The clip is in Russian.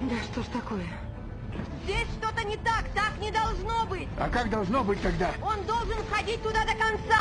Да что ж такое? Здесь что-то не так, так не должно быть. А как должно быть тогда? Он должен ходить туда до конца.